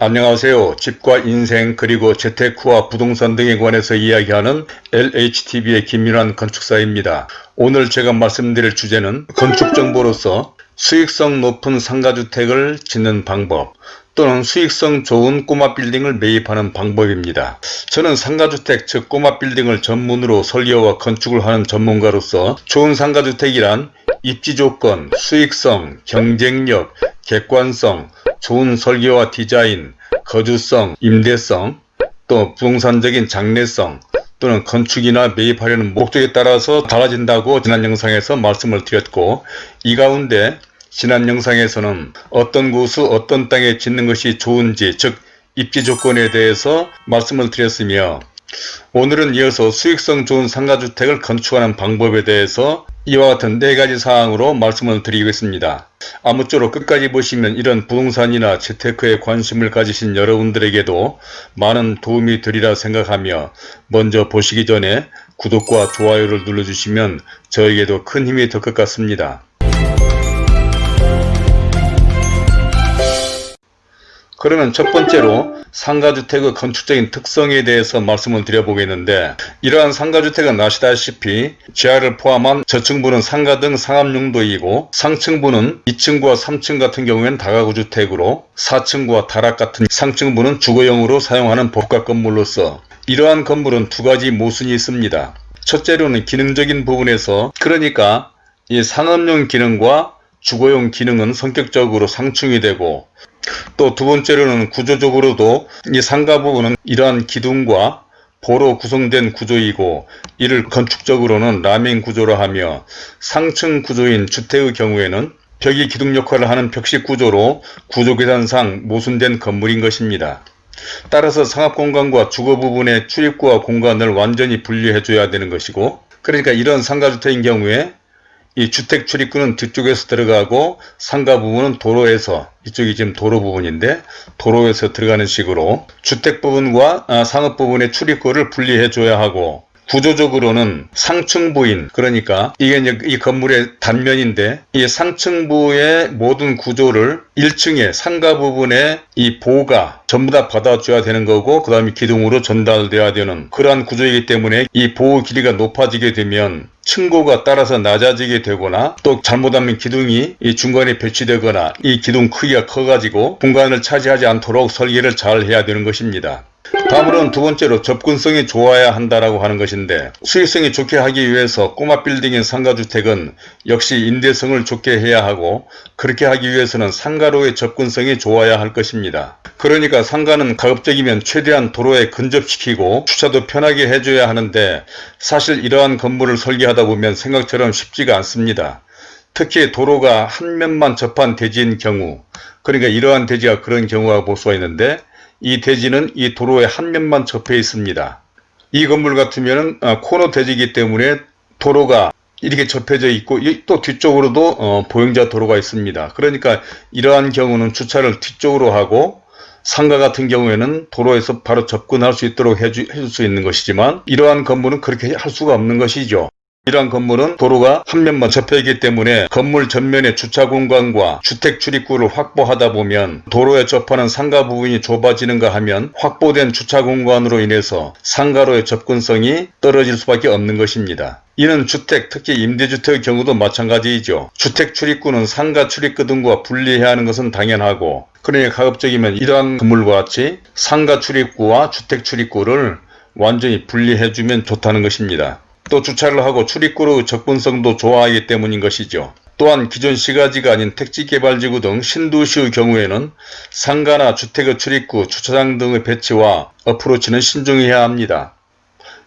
안녕하세요. 집과 인생 그리고 재테크와 부동산 등에 관해서 이야기하는 LHTV의 김민환 건축사입니다. 오늘 제가 말씀드릴 주제는 건축정보로서 수익성 높은 상가주택을 짓는 방법 또는 수익성 좋은 꼬마 빌딩을 매입하는 방법입니다. 저는 상가주택 즉 꼬마 빌딩을 전문으로 설계와 건축을 하는 전문가로서 좋은 상가주택이란 입지 조건, 수익성, 경쟁력, 객관성, 좋은 설계와 디자인, 거주성, 임대성, 또 부동산적인 장래성 또는 건축이나 매입하려는 목적에 따라서 달라진다고 지난 영상에서 말씀을 드렸고 이 가운데 지난 영상에서는 어떤 곳을 어떤 땅에 짓는 것이 좋은지 즉 입지 조건에 대해서 말씀을 드렸으며 오늘은 이어서 수익성 좋은 상가주택을 건축하는 방법에 대해서 이와 같은 네 가지 사항으로 말씀을 드리겠습니다. 아무쪼록 끝까지 보시면 이런 부동산이나 재테크에 관심을 가지신 여러분들에게도 많은 도움이 되리라 생각하며 먼저 보시기 전에 구독과 좋아요를 눌러주시면 저에게도 큰 힘이 될 것 같습니다. 그러면 첫 번째로 상가주택의 건축적인 특성에 대해서 말씀을 드려보겠는데 이러한 상가주택은 아시다시피 지하를 포함한 저층부는 상가 등 상업용도이고 상층부는 2층과 3층 같은 경우에는 다가구주택으로 4층과 다락 같은 상층부는 주거용으로 사용하는 복합 건물로서 이러한 건물은 두 가지 모순이 있습니다. 첫째로는 기능적인 부분에서 그러니까 이 상업용 기능과 주거용 기능은 성격적으로 상충이 되고 또 두 번째로는 구조적으로도 이 상가 부분은 이러한 기둥과 보로 구성된 구조이고 이를 건축적으로는 라멘 구조로 하며 상층 구조인 주택의 경우에는 벽이 기둥 역할을 하는 벽식 구조로 구조 계산상 모순된 건물인 것입니다. 따라서 상업공간과 주거 부분의 출입구와 공간을 완전히 분리해 줘야 되는 것이고 그러니까 이런 상가주택인 경우에 이 주택 출입구는 뒤쪽에서 들어가고 상가 부분은 도로에서 이쪽이 지금 도로 부분인데 도로에서 들어가는 식으로 주택 부분과 아, 상업 부분의 출입구를 분리해 줘야 하고 구조적으로는 상층부인 그러니까 이게 이제 이 건물의 단면인데 이 상층부의 모든 구조를 1층에 상가 부분에 이 보가 전부 다 받아줘야 되는 거고 그 다음에 기둥으로 전달돼야 되는 그러한 구조이기 때문에 이 보호 길이가 높아지게 되면 층고가 따라서 낮아지게 되거나 또 잘못하면 기둥이 이 중간에 배치되거나 이 기둥 크기가 커가지고 공간을 차지하지 않도록 설계를 잘 해야 되는 것입니다. 다음으로는 두 번째로 접근성이 좋아야 한다라고 하는 것인데 수익성이 좋게 하기 위해서 꼬마 빌딩인 상가주택은 역시 임대성을 좋게 해야 하고 그렇게 하기 위해서는 상가로의 접근성이 좋아야 할 것입니다. 그러니까 상가는 가급적이면 최대한 도로에 근접시키고 주차도 편하게 해줘야 하는데 사실 이러한 건물을 설계하다 보면 생각처럼 쉽지가 않습니다. 특히 도로가 한 면만 접한 대지인 경우 그러니까 이러한 대지가 그런 경우가 볼 수가 있는데 이 대지는 이 도로의 한 면만 접해 있습니다. 이 건물 같으면 어, 코너 대지이기 때문에 도로가 이렇게 접해져 있고 또 뒤쪽으로도 어, 보행자 도로가 있습니다. 그러니까 이러한 경우는 주차를 뒤쪽으로 하고 상가 같은 경우에는 도로에서 바로 접근할 수 있도록 해줄 수 있는 것이지만 이러한 건물은 그렇게 할 수가 없는 것이죠. 이러한 건물은 도로가 한 면만 접혀 있기 때문에 건물 전면의 주차 공간과 주택 출입구를 확보하다 보면 도로에 접하는 상가 부분이 좁아지는가 하면 확보된 주차 공간으로 인해서 상가로의 접근성이 떨어질 수밖에 없는 것입니다. 이는 주택, 특히 임대주택의 경우도 마찬가지이죠. 주택 출입구는 상가 출입구 등과 분리해야 하는 것은 당연하고 그러니 가급적이면 이러한 건물과 같이 상가 출입구와 주택 출입구를 완전히 분리해주면 좋다는 것입니다. 또 주차를 하고 출입구로 접근성도 좋아하기 때문인 것이죠. 또한 기존 시가지가 아닌 택지개발지구 등 신도시의 경우에는 상가나 주택의 출입구, 주차장 등의 배치와 어프로치는 신중해야 합니다.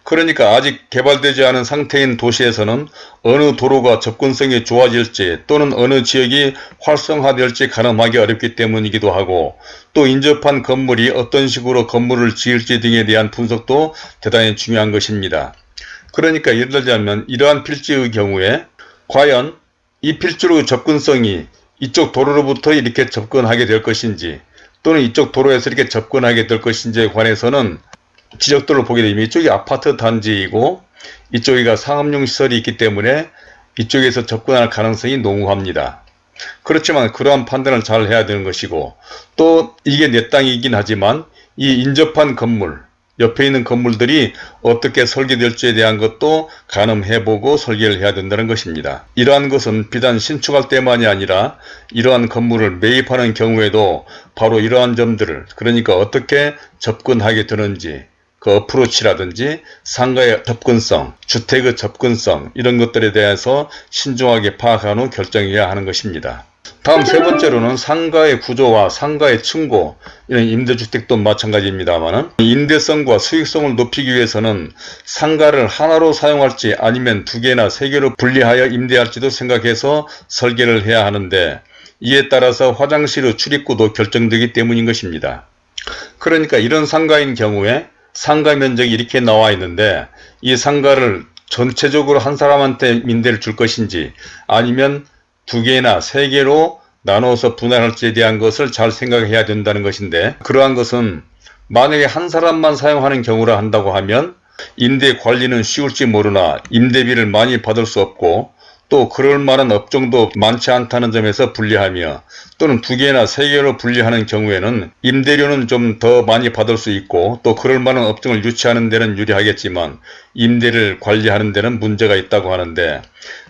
그러니까 아직 개발되지 않은 상태인 도시에서는 어느 도로가 접근성이 좋아질지 또는 어느 지역이 활성화될지 가늠하기 어렵기 때문이기도 하고 또 인접한 건물이 어떤 식으로 건물을 지을지 등에 대한 분석도 대단히 중요한 것입니다. 그러니까 예를 들자면 이러한 필지의 경우에 과연 이 필지로의 접근성이 이쪽 도로로부터 이렇게 접근하게 될 것인지 또는 이쪽 도로에서 이렇게 접근하게 될 것인지에 관해서는 지적도를 보게 되면 이쪽이 아파트 단지이고 이쪽이가 상업용 시설이 있기 때문에 이쪽에서 접근할 가능성이 농후합니다. 그렇지만 그러한 판단을 잘 해야 되는 것이고 또 이게 내 땅이긴 하지만 이 인접한 건물 옆에 있는 건물들이 어떻게 설계될지에 대한 것도 가늠해보고 설계를 해야 된다는 것입니다. 이러한 것은 비단 신축할 때만이 아니라 이러한 건물을 매입하는 경우에도 바로 이러한 점들을 그러니까 어떻게 접근하게 되는지 그 어프로치라든지 상가의 접근성, 주택의 접근성 이런 것들에 대해서 신중하게 파악한 후 결정해야 하는 것입니다. 다음 세 번째로는 상가의 구조와 상가의 층고 이런 임대주택도 마찬가지입니다만 임대성과 수익성을 높이기 위해서는 상가를 하나로 사용할지 아니면 두 개나 세 개로 분리하여 임대할지도 생각해서 설계를 해야 하는데 이에 따라서 화장실의 출입구도 결정되기 때문인 것입니다. 그러니까 이런 상가인 경우에 상가 면적이 이렇게 나와 있는데 이 상가를 전체적으로 한 사람한테 임대를 줄 것인지 아니면 두 개나 세 개로 나눠서 분할할지에 대한 것을 잘 생각해야 된다는 것인데 그러한 것은 만약에 한 사람만 사용하는 경우라 한다고 하면 임대 관리는 쉬울지 모르나 임대비를 많이 받을 수 없고 또 그럴 만한 업종도 많지 않다는 점에서 분리하며 또는 두 개나 세 개로 분리하는 경우에는 임대료는 좀 더 많이 받을 수 있고 또 그럴 만한 업종을 유치하는 데는 유리하겠지만 임대를 관리하는 데는 문제가 있다고 하는데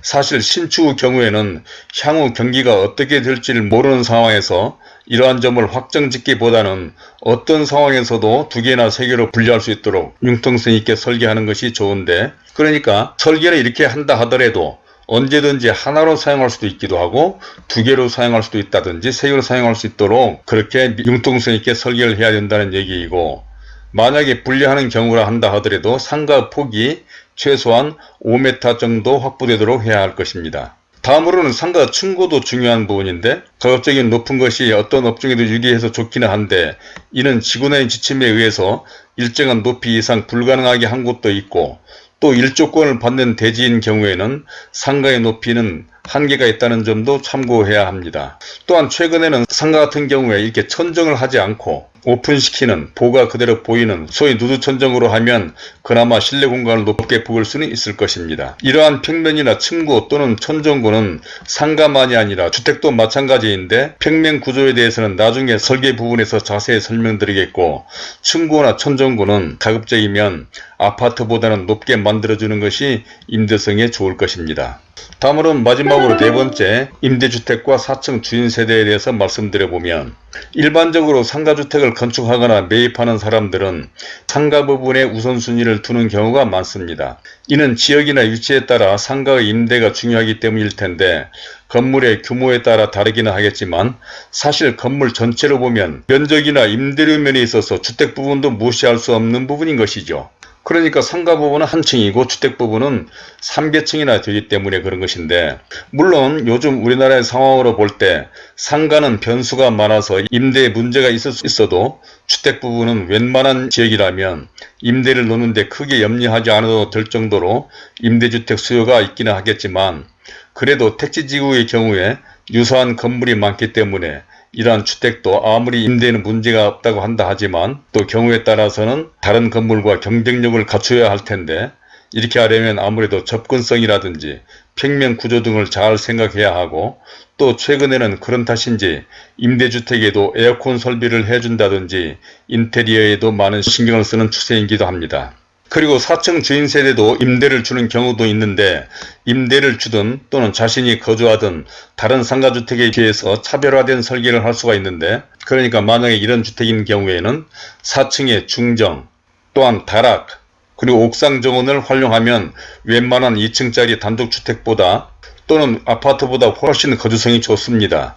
사실 신축의 경우에는 향후 경기가 어떻게 될지를 모르는 상황에서 이러한 점을 확정짓기보다는 어떤 상황에서도 두 개나 세 개로 분리할 수 있도록 융통성 있게 설계하는 것이 좋은데 그러니까 설계를 이렇게 한다 하더라도 언제든지 하나로 사용할 수도 있기도 하고 두 개로 사용할 수도 있다든지 세 개로 사용할 수 있도록 그렇게 융통성 있게 설계를 해야 된다는 얘기이고 만약에 분리하는 경우라 한다 하더라도 상가 폭이 최소한 5m 정도 확보되도록 해야 할 것입니다. 다음으로는 상가 층고도 중요한 부분인데 가급적인 높은 것이 어떤 업종에도 유리해서 좋기는 한데 이는 지구내의 지침에 의해서 일정한 높이 이상 불가능하게 한 곳도 있고 또 일조권을 받는 대지인 경우에는 상가의 높이는 한계가 있다는 점도 참고해야 합니다. 또한 최근에는 상가 같은 경우에 이렇게 천정을 하지 않고 오픈시키는 보가 그대로 보이는 소위 누드 천정으로 하면 그나마 실내 공간을 높게 부을 수는 있을 것입니다. 이러한 평면이나 층고 또는 천정고는 상가만이 아니라 주택도 마찬가지인데 평면 구조에 대해서는 나중에 설계 부분에서 자세히 설명드리겠고 층고나 천정고는 가급적이면 아파트보다는 높게 만들어주는 것이 임대성에 좋을 것입니다. 다음으로는 마지막으로 네 번째 임대주택과 4층 주인세대에 대해서 말씀드려보면 일반적으로 상가주택을 건축하거나 매입하는 사람들은 상가 부분에 우선순위를 두는 경우가 많습니다. 이는 지역이나 위치에 따라 상가의 임대가 중요하기 때문일 텐데 건물의 규모에 따라 다르기는 하겠지만 사실 건물 전체로 보면 면적이나 임대료 면에 있어서 주택 부분도 무시할 수 없는 부분인 것이죠. 그러니까 상가 부분은 한 층이고 주택 부분은 3개층이나 되기 때문에 그런 것인데 물론 요즘 우리나라의 상황으로 볼 때 상가는 변수가 많아서 임대에 문제가 있을 수 있어도 주택 부분은 웬만한 지역이라면 임대를 놓는데 크게 염려하지 않아도 될 정도로 임대주택 수요가 있기는 하겠지만 그래도 택지지구의 경우에 유사한 건물이 많기 때문에 이러한 주택도 아무리 임대는 문제가 없다고 한다 하지만 또 경우에 따라서는 다른 건물과 경쟁력을 갖춰야 할 텐데 이렇게 하려면 아무래도 접근성이라든지 평면 구조 등을 잘 생각해야 하고 또 최근에는 그런 탓인지 임대주택에도 에어컨 설비를 해준다든지 인테리어에도 많은 신경을 쓰는 추세이기도 합니다. 그리고 4층 주인 세대도 임대를 주는 경우도 있는데 임대를 주든 또는 자신이 거주하든 다른 상가주택에 비해서 차별화된 설계를 할 수가 있는데 그러니까 만약에 이런 주택인 경우에는 4층의 중정 또한 다락 그리고 옥상 정원을 활용하면 웬만한 2층짜리 단독주택보다 또는 아파트보다 훨씬 거주성이 좋습니다.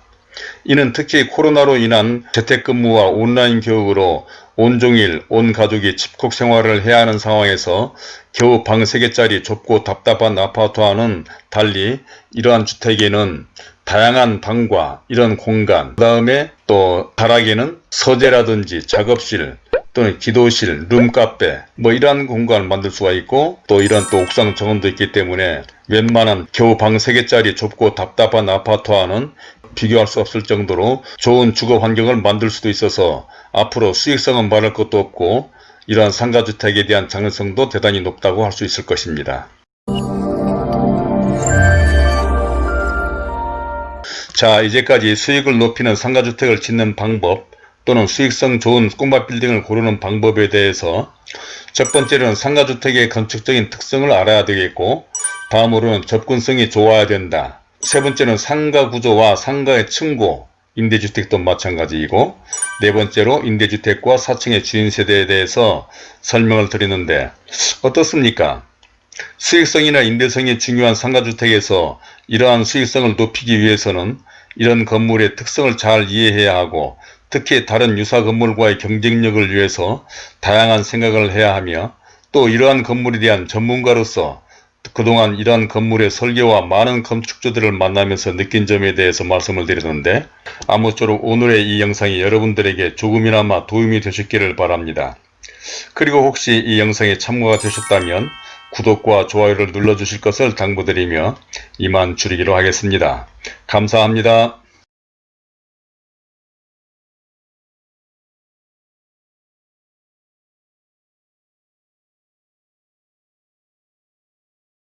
이는 특히 코로나로 인한 재택근무와 온라인 교육으로 온종일 온 가족이 집콕 생활을 해야 하는 상황에서 겨우 방 3개짜리 좁고 답답한 아파트와는 달리 이러한 주택에는 다양한 방과 이런 공간 그 다음에 또 다락에는 서재라든지 작업실 또는 기도실, 룸카페 뭐 이러한 공간을 만들 수가 있고 또 이런 또 옥상 정원도 있기 때문에 웬만한 겨우 방 3개짜리 좁고 답답한 아파트와는 비교할 수 없을 정도로 좋은 주거 환경을 만들 수도 있어서 앞으로 수익성은 말할 것도 없고 이러한 상가주택에 대한 장래성도 대단히 높다고 할 수 있을 것입니다. 자 이제까지 수익을 높이는 상가주택을 짓는 방법 또는 수익성 좋은 꼬마 빌딩을 고르는 방법에 대해서 첫 번째로는 상가주택의 건축적인 특성을 알아야 되겠고 다음으로는 접근성이 좋아야 된다. 세 번째는 상가 구조와 상가의 층고 임대주택도 마찬가지이고 네 번째로 임대주택과 4층의 주인세대에 대해서 설명을 드리는데 어떻습니까? 수익성이나 임대성이 중요한 상가주택에서 이러한 수익성을 높이기 위해서는 이런 건물의 특성을 잘 이해해야 하고 특히 다른 유사 건물과의 경쟁력을 위해서 다양한 생각을 해야 하며 또 이러한 건물에 대한 전문가로서 그동안 이러한 건물의 설계와 많은 건축주들을 만나면서 느낀 점에 대해서 말씀을 드리는데 아무쪼록 오늘의 이 영상이 여러분들에게 조금이나마 도움이 되셨기를 바랍니다. 그리고 혹시 이 영상에 참고가 되셨다면 구독과 좋아요를 눌러주실 것을 당부드리며 이만 줄이기로 하겠습니다. 감사합니다.